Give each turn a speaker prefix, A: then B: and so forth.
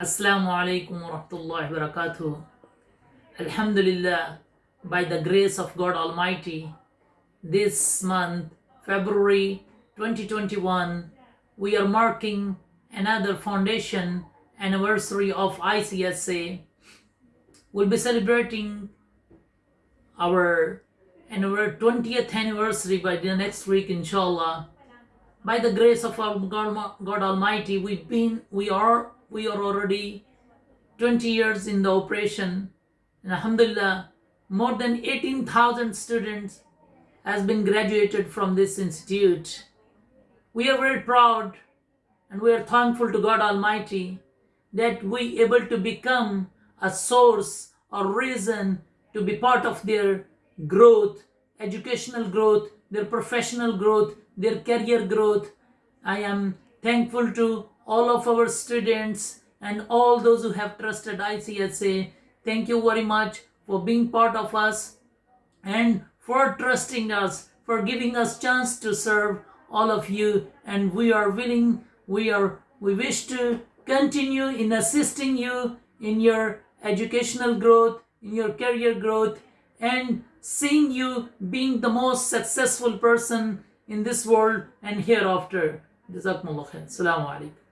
A: Assalamu alaikum wa rahmatullahi wa barakatuh. Alhamdulillah, by the grace of God Almighty, this month, February 2021, we are marking another foundation anniversary of ICSA. We'll be celebrating our anniver- 20th anniversary by the next week, inshallah. By the grace of our God, God Almighty, we've been, we are, we are already 20 years in the operation. And Alhamdulillah, more than 18,000 students has been graduated from this institute. We are very proud and we are thankful to God Almighty that we able to become a source or reason to be part of their growth, educational growth, their professional growth, their career growth. I am thankful to all of our students and all those who have trusted ICSA. Thank you very much for being part of us and for trusting us, for giving us chance to serve all of you. And we are willing, we are, we wish to continue in assisting you in your educational growth, in your career growth, and seeing you being the most successful person in this world and hereafter. Khair. Assalamu alaikum.